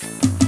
Bye.